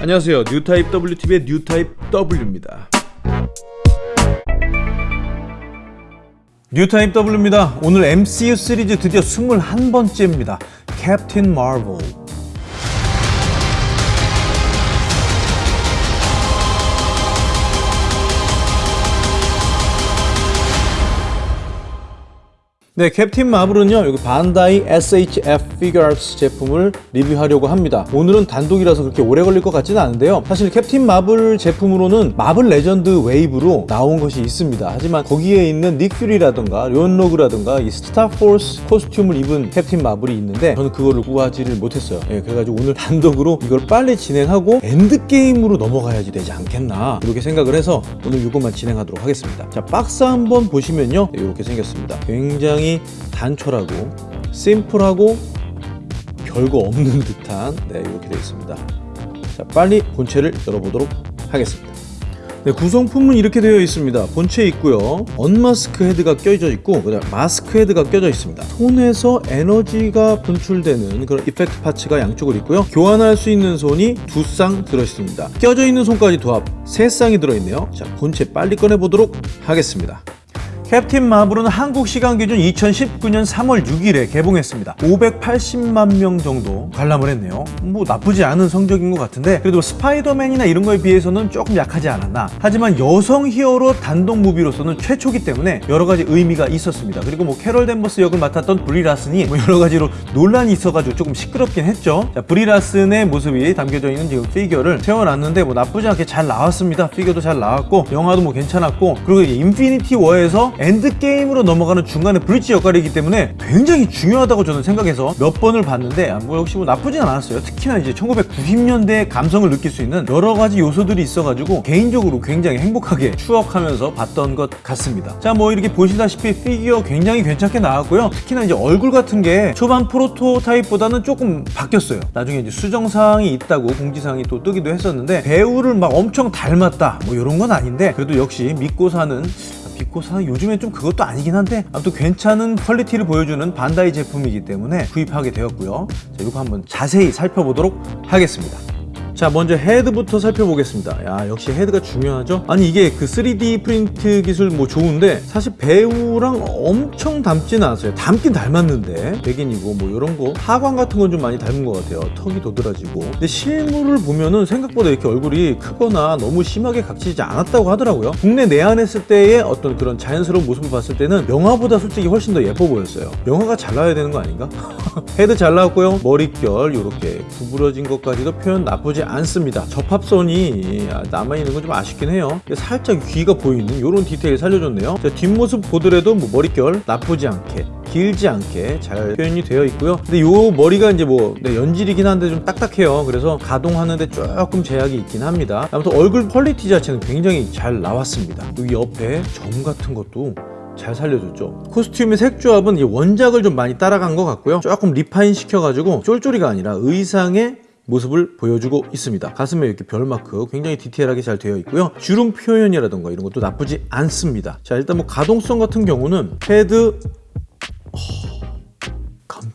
안녕하세요. 뉴타입 WTV의 뉴타입 W입니다. 뉴타입 W입니다. 오늘 MCU 시리즈 드디어 21번째입니다. 캡틴 마블 네, 캡틴 마블은요, 여기 반다이 SHF 피규어스 제품을 리뷰하려고 합니다. 오늘은 단독이라서 그렇게 오래 걸릴 것 같지는 않은데요. 사실 캡틴 마블 제품으로는 마블 레전드 wave로 나온 것이 있습니다. 하지만 거기에 있는 닉 퓨리라든가 욘 로그라든가 이 스타포스 costume을 입은 캡틴 마블이 있는데 저는 그거를 구하지를 못했어요. 예, 그래가지고 오늘 단독으로 이걸 빨리 진행하고 엔드게임으로 넘어가야지 되지 않겠나 이렇게 생각을 해서 오늘 이것만 진행하도록 하겠습니다. 자, 박스 한번 보시면요. 네, 이렇게 생겼습니다. 굉장히 단촐하고 심플하고 별거 없는 듯한 네, 이렇게 되어 있습니다. 자, 빨리 본체를 열어보도록 하겠습니다. 네, 구성품은 이렇게 되어 있습니다. 본체 있고요. unmask 헤드가 껴져 있고 그다음 마스크 헤드가 껴져 있습니다. 손에서 에너지가 분출되는 그런 effect parts가 양쪽으로 있고요. 교환할 수 있는 손이 두 쌍 들어 있습니다. 껴져 있는 손까지 도합 세 쌍이 들어 있네요. 자, 본체 빨리 꺼내 보도록 하겠습니다. 캡틴 마블은 한국 시간 기준 2019년 3월 6일에 개봉했습니다. 580만 명 정도 관람을 했네요. 뭐 나쁘지 않은 성적인 것 같은데 그래도 스파이더맨이나 이런 거에 비해서는 조금 약하지 않았나. 하지만 여성 hero 단독 movie로서는 최초기 때문에 여러 가지 의미가 있었습니다. 그리고 뭐 캐럴 댄버스 역을 맡았던 브리 라슨이 뭐 여러 가지로 논란이 있어가지고 조금 시끄럽긴 했죠. 자, 브리 라슨의 모습이 담겨져 있는 지금 피규어를 세워놨는데 뭐 나쁘지 않게 잘 나왔습니다. 피규어도 잘 나왔고 영화도 뭐 괜찮았고 그리고 인피니티 워에서 엔드게임으로 넘어가는 중간에 bridge 역할이기 때문에 굉장히 중요하다고 저는 생각해서 몇 번을 봤는데 아, 뭐 역시 뭐 나쁘진 않았어요. 특히나 이제 1990년대의 감성을 느낄 수 있는 여러 가지 요소들이 있어가지고 개인적으로 굉장히 행복하게 추억하면서 봤던 것 같습니다. 자, 뭐 이렇게 보시다시피 피규어 굉장히 괜찮게 나왔고요. 특히나 이제 얼굴 같은 게 초반 prototype보다는 조금 바뀌었어요. 나중에 이제 수정사항이 있다고 공지사항이 또 뜨기도 했었는데 배우를 막 엄청 닮았다 뭐 이런 건 아닌데 그래도 역시 믿고 사는 비코사는 요즘엔 좀 그것도 아니긴 한데 아무튼 괜찮은 quality를 보여주는 반다이 제품이기 때문에 구입하게 되었고요. 자 이거 한번 자세히 살펴보도록 하겠습니다 자 먼저 헤드부터 살펴보겠습니다. 야 역시 헤드가 중요하죠? 아니 이게 그 3D 프린트 기술 뭐 좋은데 사실 배우랑 엄청 닮지는 않았어요. 닮긴 닮았는데 백인이고 뭐 이런 거. 하관 같은 건 좀 많이 닮은 것 같아요. 턱이 도드라지고. 근데 실물을 보면은 생각보다 이렇게 얼굴이 크거나 너무 심하게 각지지 않았다고 하더라고요. 국내 내한했을 때의 어떤 그런 자연스러운 모습을 봤을 때는 영화보다 솔직히 훨씬 더 예뻐 보였어요. 영화가 잘 나와야 되는 거 아닌가? 헤드 잘 나왔고요. 머릿결 이렇게 구부러진 것까지도 표현 나쁘지 않습니다. 접합선이 남아있는 건 좀 아쉽긴 해요. 살짝 귀가 보이는 이런 디테일 살려줬네요. 자, 뒷모습 보더라도 뭐 머릿결 나쁘지 않게 길지 않게 잘 표현이 되어 있고요. 근데 요 머리가 이제 뭐 네, 연질이긴 한데 좀 딱딱해요. 그래서 가동하는데 조금 제약이 있긴 합니다. 아무튼 얼굴 퀄리티 자체는 굉장히 잘 나왔습니다. 여기 옆에 점 같은 것도 잘 살려줬죠. 코스튬의 색 조합은 원작을 좀 많이 따라간 것 같고요. 조금 refine 시켜가지고 쫄쫄이가 아니라 의상의 모습을 보여주고 있습니다. 가슴에 이렇게 별마크 굉장히 디테일하게 잘 되어 있고요. 주름 표현이라던가 이런 것도 나쁘지 않습니다. 자 일단 뭐 가동성 같은 경우는 헤드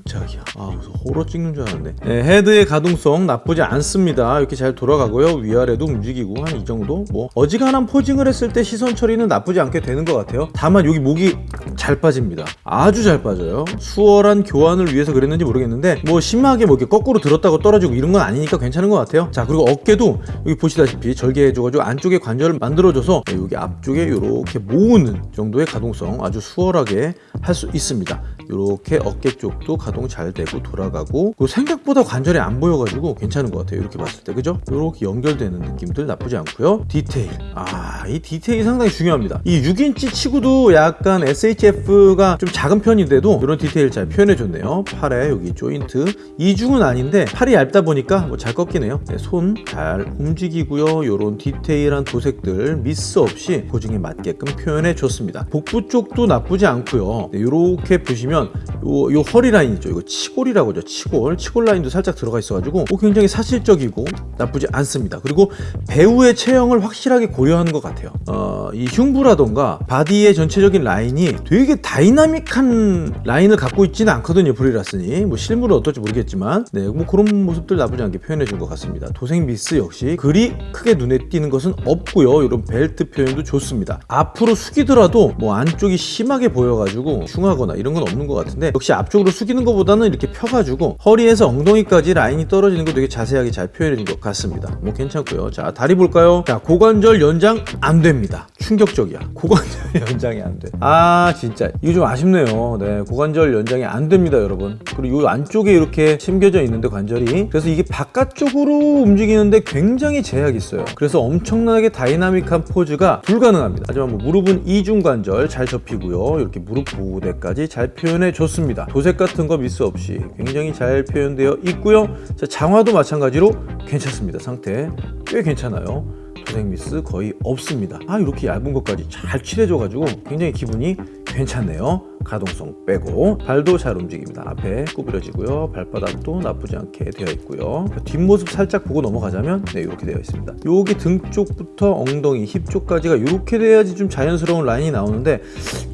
깜짝이야. 아 무슨 호러 찍는 줄 알았네. 네, 헤드의 가동성 나쁘지 않습니다. 이렇게 잘 돌아가고요. 위아래도 움직이고 한 이 정도. 뭐 어지간한 posing을 했을 때 시선 처리는 나쁘지 않게 되는 것 같아요. 다만 여기 목이 잘 빠집니다. 아주 잘 빠져요. 수월한 교환을 위해서 그랬는지 모르겠는데 뭐 심하게 뭐 이렇게 거꾸로 들었다고 떨어지고 이런 건 아니니까 괜찮은 것 같아요. 자 그리고 어깨도 여기 보시다시피 절개해줘가지고 안쪽에 관절을 만들어줘서 여기 앞쪽에 이렇게 모으는 정도의 가동성 아주 수월하게 할 수 있습니다. 이렇게 어깨 쪽도 가동 잘 되고 돌아가고 생각보다 관절이 안 보여가지고 괜찮은 것 같아요. 이렇게 봤을 때. 그죠? 이렇게 연결되는 느낌들 나쁘지 않고요. 디테일. 아 이 디테일이 상당히 중요합니다. 이 6인치 치고도 약간 SHF가 좀 작은 편인데도 이런 디테일 잘 표현해줬네요. 팔에 여기 조인트. 이중은 아닌데 팔이 얇다 보니까 뭐 잘 꺾이네요. 네, 손 잘 움직이고요. 이런 디테일한 도색들 미스 없이 고증에 맞게끔 표현해줬습니다. 복부 쪽도 나쁘지 않고요. 네, 이렇게 보시면 요, 요 허리 라인 있죠 이거 치골이라고 하죠. 치골. 치골 라인도 살짝 들어가 있어가지고 어, 굉장히 사실적이고 나쁘지 않습니다. 그리고 배우의 체형을 확실하게 고려하는 것 같아요. 어, 이 흉부라던가 바디의 전체적인 라인이 되게 다이나믹한 라인을 갖고 있지는 않거든요. 브리 라슨이. 뭐 실물은 어떨지 모르겠지만 네, 뭐 그런 모습들 나쁘지 않게 표현해 준 것 같습니다. 도색 미스 역시 그리 크게 눈에 띄는 것은 없고요. 이런 벨트 표현도 좋습니다. 앞으로 숙이더라도 뭐 안쪽이 심하게 보여가지고 흉하거나 이런 건 없는 것 같은데 역시 앞쪽으로 숙이는 것 보다는 이렇게 펴가지고 허리에서 엉덩이까지 라인이 떨어지는 거 되게 자세하게 잘 표현해 준것 같습니다. 뭐 괜찮고요. 자 다리 볼까요? 자 고관절 연장 안 됩니다. 충격적이야. 고관절 연장이 안 돼. 아 진짜 이거 좀 아쉽네요. 네 고관절 연장이 안 됩니다, 여러분. 그리고 이 안쪽에 이렇게 심겨져 있는데 관절이 그래서 이게 바깥쪽으로 움직이는데 굉장히 제약이 있어요. 그래서 엄청나게 다이나믹한 포즈가 불가능합니다. 하지만 뭐 무릎은 이중 관절 잘 접히고요. 이렇게 무릎 보호대까지 잘 표현해 줬습니다. 도색 같은 거 미스 없이 굉장히 잘 표현되어 있고요. 자, 장화도 마찬가지로 괜찮습니다. 상태 꽤 괜찮아요. 도색 미스 거의 없습니다. 아 이렇게 얇은 것까지 잘 칠해줘 가지고 굉장히 기분이 괜찮네요. 가동성 빼고 발도 잘 움직입니다. 앞에 구부려지고요. 발바닥도 나쁘지 않게 되어 있고요. 뒷모습 살짝 보고 넘어가자면 네 이렇게 되어 있습니다. 여기 등 쪽부터 엉덩이, 힙 쪽까지가 이렇게 돼야지 좀 자연스러운 라인이 나오는데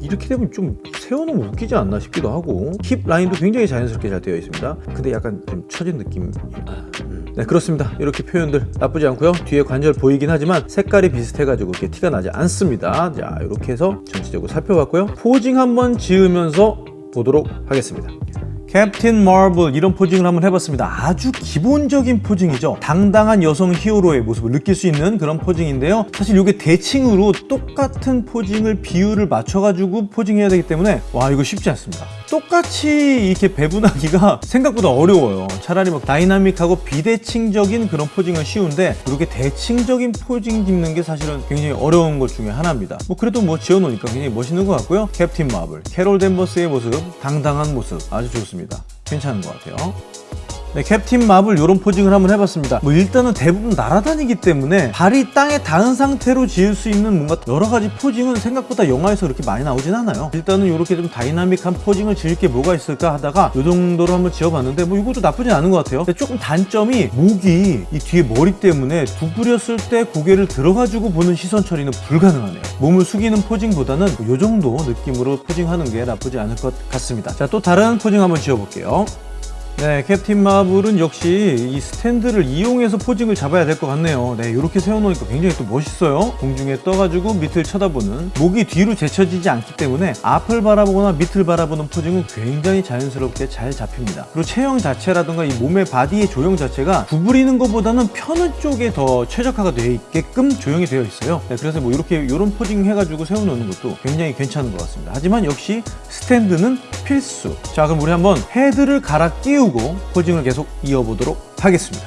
이렇게 되면 좀 세워놓으면 웃기지 않나 싶기도 하고 힙 라인도 굉장히 자연스럽게 잘 되어 있습니다. 근데 약간 좀 처진 느낌 아, 음. 네 그렇습니다. 이렇게 표현들 나쁘지 않고요. 뒤에 관절 보이긴 하지만 색깔이 비슷해 가지고 이렇게 티가 나지 않습니다. 자 이렇게 해서 전체적으로 살펴봤고요. 포징 한번 지으면서 보도록 하겠습니다. 캡틴 마블 이런 posing을 한번 해봤습니다. 아주 기본적인 posing이죠. 당당한 여성 히어로의 모습을 느낄 수 있는 그런 posing인데요. 사실 이게 대칭으로 똑같은 posing을 비율을 맞춰가지고 posing해야 되기 때문에 와 이거 쉽지 않습니다. 똑같이 이렇게 배분하기가 생각보다 어려워요. 차라리 막 다이나믹하고 비대칭적인 그런 posing은 쉬운데 이렇게 대칭적인 posing 짓는 게 사실은 굉장히 어려운 것 중에 하나입니다. 뭐 그래도 뭐 지어놓으니까 굉장히 멋있는 것 같고요. 캡틴 마블, 캐롤 댄버스의 모습, 당당한 모습 아주 좋습니다. 괜찮은 것 같아요. 네, 캡틴 마블 이런 posing을 한번 해봤습니다. 뭐 일단은 대부분 날아다니기 때문에 발이 땅에 닿은 상태로 지을 수 있는 뭔가 여러 가지 posing은 생각보다 영화에서 그렇게 많이 나오진 않아요. 일단은 이렇게 좀 다이나믹한 posing을 지을 게 뭐가 있을까 하다가 이 정도로 한번 지어봤는데 뭐 이것도 나쁘진 않은 것 같아요. 근데 조금 단점이 목이 이 뒤에 머리 때문에 구부렸을 때 고개를 들어가지고 보는 시선 처리는 불가능하네요. 몸을 숙이는 posing보다는 이 정도 느낌으로 posing하는 게 나쁘지 않을 것 같습니다. 자, 또 다른 posing 한번 지어볼게요. 네, 캡틴 마블은 역시 이 스탠드를 이용해서 posing을 잡아야 될 것 같네요. 네, 이렇게 세워놓으니까 굉장히 또 멋있어요. 공중에 떠가지고 밑을 쳐다보는 목이 뒤로 제쳐지지 않기 때문에 앞을 바라보거나 밑을 바라보는 posing은 굉장히 자연스럽게 잘 잡힙니다. 그리고 체형 자체라든가 이 몸의 바디의 조형 자체가 구부리는 것보다는 펴는 쪽에 더 최적화가 되어 있게끔 조형이 되어 있어요. 네, 그래서 뭐 이렇게 이런 posing 해가지고 세워놓는 것도 굉장히 괜찮은 것 같습니다. 하지만 역시 스탠드는 필수. 자, 그럼 우리 한번 헤드를 갈아 끼우고 posing을 계속 이어보도록 하겠습니다.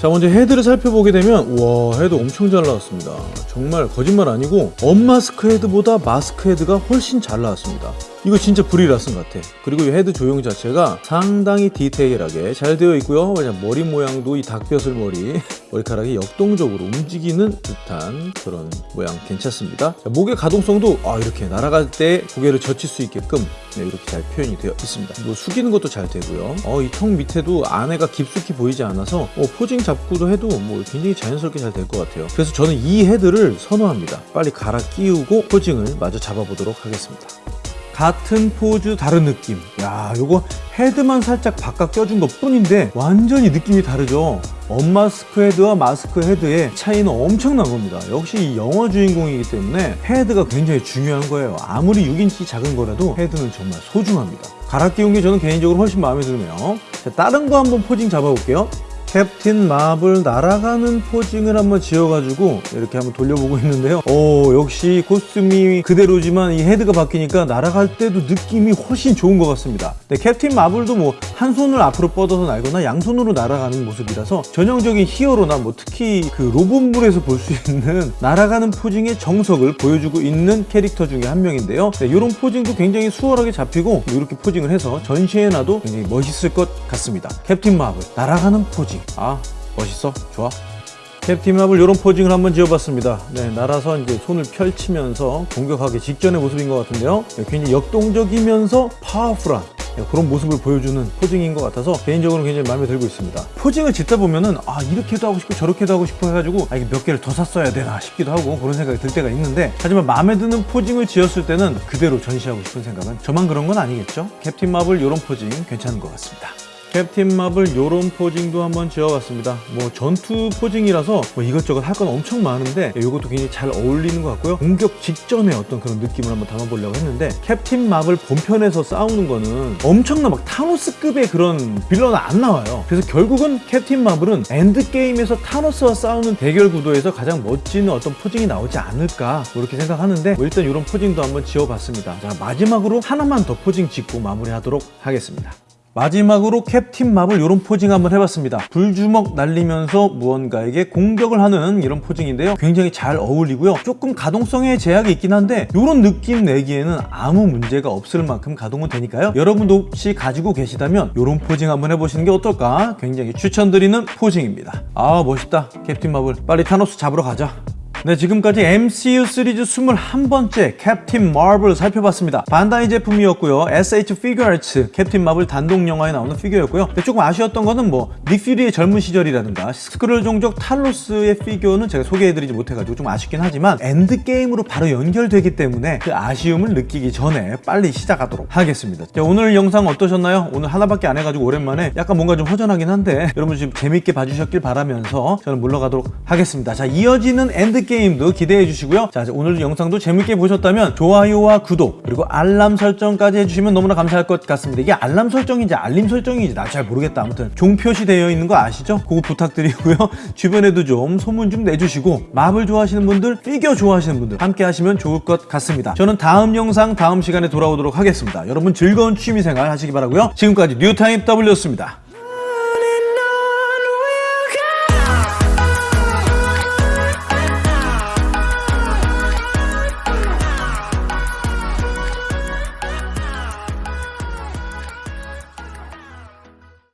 자 먼저 헤드를 살펴보게 되면 와 헤드 엄청 잘 나왔습니다 정말 거짓말 아니고 unmask 헤드보다 마스크 헤드가 훨씬 잘 나왔습니다 이거 진짜 브리 라슨 같아. 그리고 이 헤드 조형 자체가 상당히 디테일하게 잘 되어 있고요. 머리 모양도 이 닭벼슬 머리 머리카락이 역동적으로 움직이는 듯한 그런 모양 괜찮습니다. 자, 목의 가동성도 아, 이렇게 날아갈 때 고개를 젖힐 수 있게끔 네, 이렇게 잘 표현이 되어 있습니다. 뭐 숙이는 것도 잘 되고요. 어, 이 턱 밑에도 안에가 깊숙이 보이지 않아서 어, posing 잡고도 해도 뭐 굉장히 자연스럽게 잘 될 것 같아요. 그래서 저는 이 헤드를 선호합니다. 빨리 갈아 끼우고 posing을 마저 잡아보도록 하겠습니다 같은 포즈 다른 느낌. 야 요거 헤드만 살짝 바꿔 껴준 것 뿐인데 완전히 느낌이 다르죠? unmask 헤드와 마스크 헤드의 차이는 엄청난 겁니다. 역시 이 영화 주인공이기 때문에 헤드가 굉장히 중요한 거예요. 아무리 6인치 작은 거라도 헤드는 정말 소중합니다. 갈아 끼운 게 저는 개인적으로 훨씬 마음에 드네요. 자, 다른 거 한번 posing 잡아볼게요 캡틴 마블 날아가는 posing을 한번 지어가지고 이렇게 한번 돌려보고 있는데요. 오 역시 코스튬이 그대로지만 이 헤드가 바뀌니까 날아갈 때도 느낌이 훨씬 좋은 것 같습니다. 네, 캡틴 마블도 뭐 한 손을 앞으로 뻗어서 날거나 양손으로 날아가는 모습이라서 전형적인 히어로나 뭐 특히 그 로봇물에서 볼 수 있는 날아가는 posing의 정석을 보여주고 있는 캐릭터 중에 한 명인데요. 네, 이런 posing도 굉장히 수월하게 잡히고 이렇게 posing을 해서 전시해 놔도 굉장히 멋있을 것 같습니다. 캡틴 마블 날아가는 posing 아 멋있어 좋아 캡틴 마블 이런 posing을 한번 지어봤습니다 네 날아서 이제 손을 펼치면서 공격하기 직전의 모습인 것 같은데요 네, 굉장히 역동적이면서 파워풀한 그런 모습을 보여주는 posing인 것 같아서 개인적으로 굉장히 마음에 들고 있습니다. posing을 짓다 보면은 아 이렇게도 하고 싶고 저렇게도 하고 싶어 해가지고 아 이게 몇 개를 더 샀어야 되나 싶기도 하고 그런 생각이 들 때가 있는데 하지만 마음에 드는 posing을 지었을 때는 그대로 전시하고 싶은 생각은 저만 그런 건 아니겠죠? 캡틴 마블 이런 posing 괜찮은 것 같습니다. 캡틴 마블 요런 posing도 한번 지어봤습니다. 뭐 전투 posing이라서 뭐 이것저것 할 건 엄청 많은데 이것도 굉장히 잘 어울리는 것 같고요. 공격 직전에 어떤 그런 느낌을 한번 담아보려고 했는데 캡틴 마블 본편에서 싸우는 거는 엄청나 막 타노스급의 그런 빌런은 안 나와요. 그래서 결국은 캡틴 마블은 엔드게임에서 타노스와 싸우는 대결 구도에서 가장 멋진 어떤 posing이 나오지 않을까 뭐 이렇게 생각하는데 뭐 일단 이런 posing도 한번 지어봤습니다. 자 마지막으로 하나만 더 posing 짓고 마무리하도록 하겠습니다 마지막으로 캡틴 마블 이런 posing 한번 해봤습니다. 불주먹 날리면서 무언가에게 공격을 하는 이런 posing인데요. 굉장히 잘 어울리고요. 조금 가동성에 제약이 있긴 한데 이런 느낌 내기에는 아무 문제가 없을 만큼 가동은 되니까요. 여러분도 혹시 가지고 계시다면 이런 posing 한번 해보시는 게 어떨까? 굉장히 추천드리는 posing입니다. 아 멋있다. 캡틴 마블. 빨리 타노스 잡으러 가자 네, 지금까지 MCU 시리즈 21번째 캡틴 마블 살펴봤습니다. 반다이 제품이었고요. SH 피규어츠 캡틴 마블 단독 영화에 나오는 피규어였고요. 근데 조금 아쉬웠던 거는 뭐 닉 퓨리의 젊은 시절이라든가 스크럴 종족 탈로스의 피규어는 제가 소개해드리지 못해가지고 좀 아쉽긴 하지만 엔드게임으로 바로 연결되기 때문에 그 아쉬움을 느끼기 전에 빨리 시작하도록 하겠습니다. 자, 오늘 영상 어떠셨나요? 오늘 하나밖에 안 해가지고 오랜만에 약간 뭔가 좀 허전하긴 한데 여러분 지금 재밌게 봐주셨길 바라면서 저는 물러가도록 하겠습니다. 자, 이어지는 엔드게임 게임도 기대해 주시고요. 자 오늘 영상도 재밌게 보셨다면 좋아요와 구독 그리고 알람 설정까지 해주시면 너무나 감사할 것 같습니다. 이게 알람 설정인지 알림 설정인지 나 잘 모르겠다. 아무튼 종 표시되어 있는 거 아시죠? 그거 부탁드리고요. 주변에도 좀 소문 좀 내주시고 마블 좋아하시는 분들 피규어 좋아하시는 분들 함께 하시면 좋을 것 같습니다. 저는 다음 영상 다음 시간에 돌아오도록 하겠습니다. 여러분 즐거운 취미생활 하시기 바라고요. 지금까지 뉴타임 W였습니다